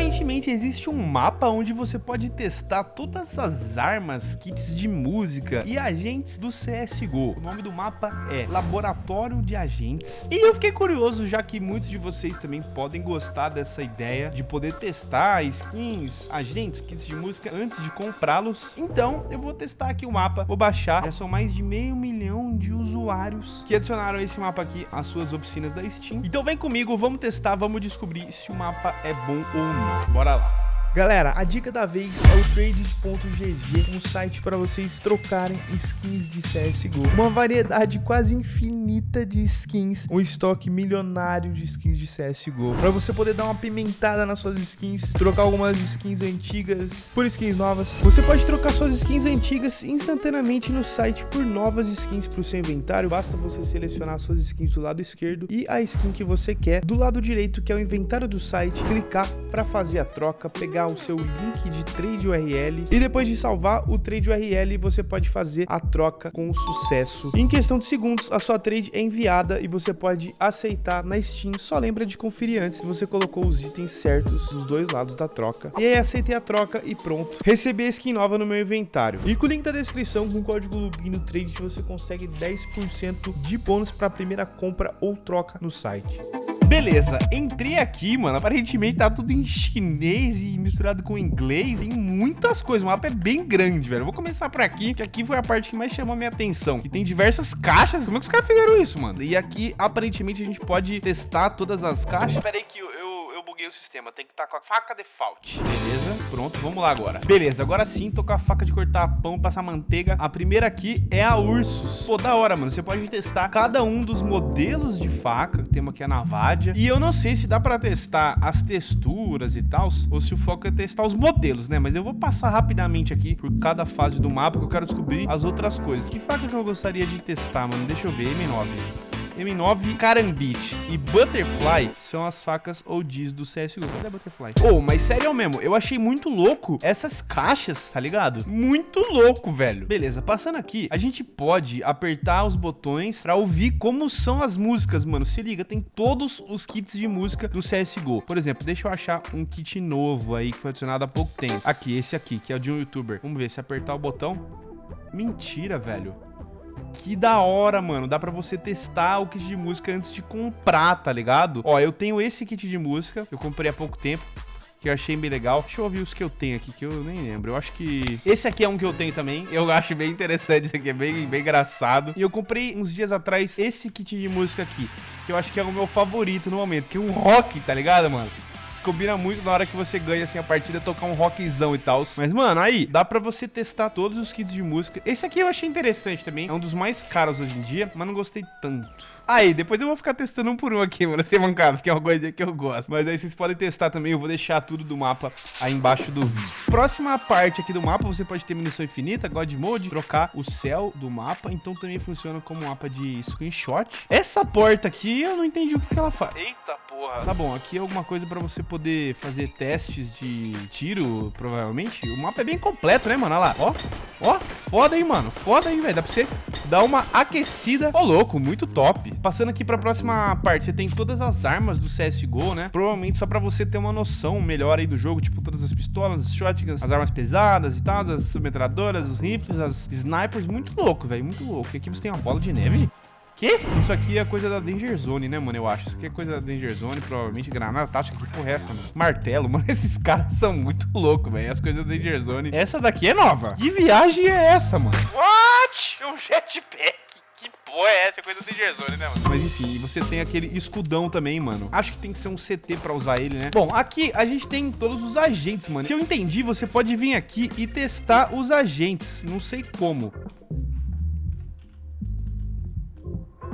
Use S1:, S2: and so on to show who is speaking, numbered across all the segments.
S1: Aparentemente existe um mapa onde você pode testar todas as armas, kits de música e agentes do CSGO. O nome do mapa é Laboratório de Agentes. E eu fiquei curioso, já que muitos de vocês também podem gostar dessa ideia de poder testar skins, agentes, kits de música antes de comprá-los. Então eu vou testar aqui o mapa, vou baixar. Já são mais de meio milhão de usuários que adicionaram esse mapa aqui às suas oficinas da Steam. Então vem comigo, vamos testar, vamos descobrir se o mapa é bom ou não. Bora lá. Galera, a dica da vez é o trade.gg, um site para vocês trocarem skins de CSGO. Uma variedade quase infinita de skins, um estoque milionário de skins de CSGO. Para você poder dar uma pimentada nas suas skins, trocar algumas skins antigas por skins novas. Você pode trocar suas skins antigas instantaneamente no site por novas skins para o seu inventário. Basta você selecionar suas skins do lado esquerdo e a skin que você quer do lado direito, que é o inventário do site, clicar para fazer a troca, pegar pegar o seu link de trade URL e depois de salvar o trade URL, você pode fazer a troca com sucesso. Em questão de segundos, a sua trade é enviada e você pode aceitar na Steam. Só lembra de conferir antes se você colocou os itens certos dos dois lados da troca. E aí aceitei a troca e pronto. Recebi a skin nova no meu inventário. E com o link da descrição, com o código Lubino Trade, você consegue 10% de bônus para a primeira compra ou troca no site. Beleza, entrei aqui, mano. Aparentemente tá tudo em chinês e misturado com inglês, em muitas coisas. O mapa é bem grande, velho. vou começar por aqui, que aqui foi a parte que mais chamou minha atenção. Que tem diversas caixas. Como é que os caras fizeram isso, mano? E aqui, aparentemente, a gente pode testar todas as caixas. Pera aí que eu buguei o sistema. Tem que estar tá com a faca default. Pronto, vamos lá agora. Beleza, agora sim, tô com a faca de cortar pão, passar manteiga. A primeira aqui é a Ursus. Pô, da hora, mano. Você pode testar cada um dos modelos de faca. Temos aqui a Navadia. E eu não sei se dá pra testar as texturas e tal, ou se o foco é testar os modelos, né? Mas eu vou passar rapidamente aqui por cada fase do mapa, que eu quero descobrir as outras coisas. Que faca que eu gostaria de testar, mano? Deixa eu ver, M9. M9, Karambit e Butterfly são as facas OGs do CSGO. Cadê a Butterfly? Oh, mas sério mesmo, eu achei muito louco essas caixas, tá ligado? Muito louco, velho. Beleza, passando aqui, a gente pode apertar os botões pra ouvir como são as músicas, mano. Se liga, tem todos os kits de música do CSGO. Por exemplo, deixa eu achar um kit novo aí que foi adicionado há pouco tempo. Aqui, esse aqui, que é o de um youtuber. Vamos ver, se apertar o botão... Mentira, velho. Que da hora, mano. Dá pra você testar o kit de música antes de comprar, tá ligado? Ó, eu tenho esse kit de música. Eu comprei há pouco tempo que eu achei bem legal. Deixa eu ouvir os que eu tenho aqui, que eu nem lembro. Eu acho que... Esse aqui é um que eu tenho também. Eu acho bem interessante, esse aqui é bem, bem engraçado. E eu comprei uns dias atrás esse kit de música aqui, que eu acho que é o meu favorito no momento, que é um rock, tá ligado, mano? Combina muito na hora que você ganha, assim, a partida, tocar um rockzão e tal. Mas, mano, aí, dá pra você testar todos os kits de música. Esse aqui eu achei interessante também. É um dos mais caros hoje em dia, mas não gostei tanto. Aí, depois eu vou ficar testando um por um aqui, mano, sem mancada, porque é uma coisa que eu gosto. Mas aí vocês podem testar também, eu vou deixar tudo do mapa aí embaixo do vídeo. Próxima parte aqui do mapa, você pode ter munição infinita, God Mode, trocar o céu do mapa, então também funciona como mapa de screenshot. Essa porta aqui, eu não entendi o que, que ela faz. Eita porra. Tá bom, aqui é alguma coisa pra você poder fazer testes de tiro, provavelmente. O mapa é bem completo, né, mano? Olha lá, ó. Ó, foda aí, mano. Foda aí, velho. Dá pra você dar uma aquecida. Ô, louco, muito top. Passando aqui pra próxima parte, você tem todas as armas do CSGO, né? Provavelmente só pra você ter uma noção melhor aí do jogo, tipo todas as pistolas, as shotguns, as armas pesadas e tal, as submetradoras, os rifles, as snipers. Muito louco, velho, muito louco. E aqui você tem uma bola de neve. Que? Isso aqui é coisa da Danger Zone, né, mano? Eu acho. Isso aqui é coisa da Danger Zone, provavelmente. Granada tática, que porra é essa, mano? Martelo, mano. Esses caras são muito loucos, velho. As coisas da Danger Zone. Essa daqui é nova. Que viagem é essa, mano? What? Um jetpack. Que porra é essa? É coisa da Danger Zone, né, mano? Mas enfim, você tem aquele escudão também, mano. Acho que tem que ser um CT pra usar ele, né? Bom, aqui a gente tem todos os agentes, mano. Se eu entendi, você pode vir aqui e testar os agentes. Não sei como.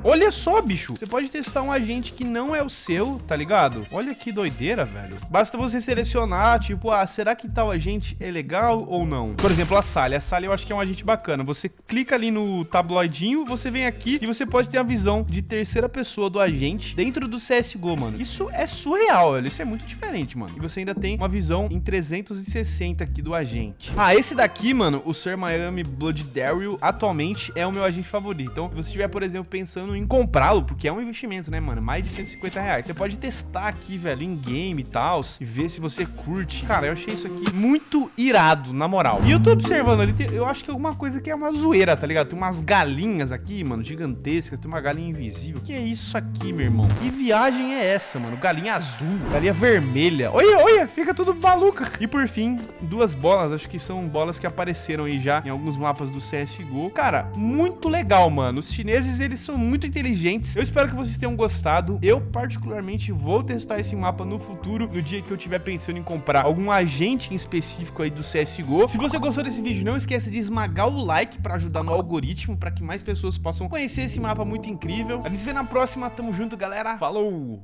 S1: Olha só, bicho. Você pode testar um agente que não é o seu, tá ligado? Olha que doideira, velho. Basta você selecionar, tipo, ah, será que tal agente é legal ou não? Por exemplo, a Sally. A Sally eu acho que é um agente bacana. Você clica ali no tabloidinho, você vem aqui e você pode ter a visão de terceira pessoa do agente dentro do CSGO, mano. Isso é surreal, velho. Isso é muito diferente, mano. E você ainda tem uma visão em 360 aqui do agente. Ah, esse daqui, mano, o Sir Miami Blood Daryl, atualmente é o meu agente favorito. Então, se você estiver, por exemplo, pensando em comprá-lo, porque é um investimento, né, mano? Mais de 150 reais. Você pode testar aqui, velho, em game e tal, e ver se você curte. Cara, eu achei isso aqui muito irado, na moral. E eu tô observando ali, eu acho que é alguma coisa que é uma zoeira, tá ligado? Tem umas galinhas aqui, mano, gigantescas. Tem uma galinha invisível. Que é isso aqui, meu irmão? Que viagem é essa, mano? Galinha azul, galinha vermelha. Olha, olha, fica tudo maluca. E por fim, duas bolas. Acho que são bolas que apareceram aí já em alguns mapas do CSGO. Cara, muito legal, mano. Os chineses, eles são muito inteligentes. Eu espero que vocês tenham gostado. Eu, particularmente, vou testar esse mapa no futuro, no dia que eu tiver pensando em comprar algum agente em específico aí do CSGO. Se você gostou desse vídeo, não esqueça de esmagar o like para ajudar no algoritmo, para que mais pessoas possam conhecer esse mapa muito incrível. A gente se vê na próxima. Tamo junto, galera. Falou!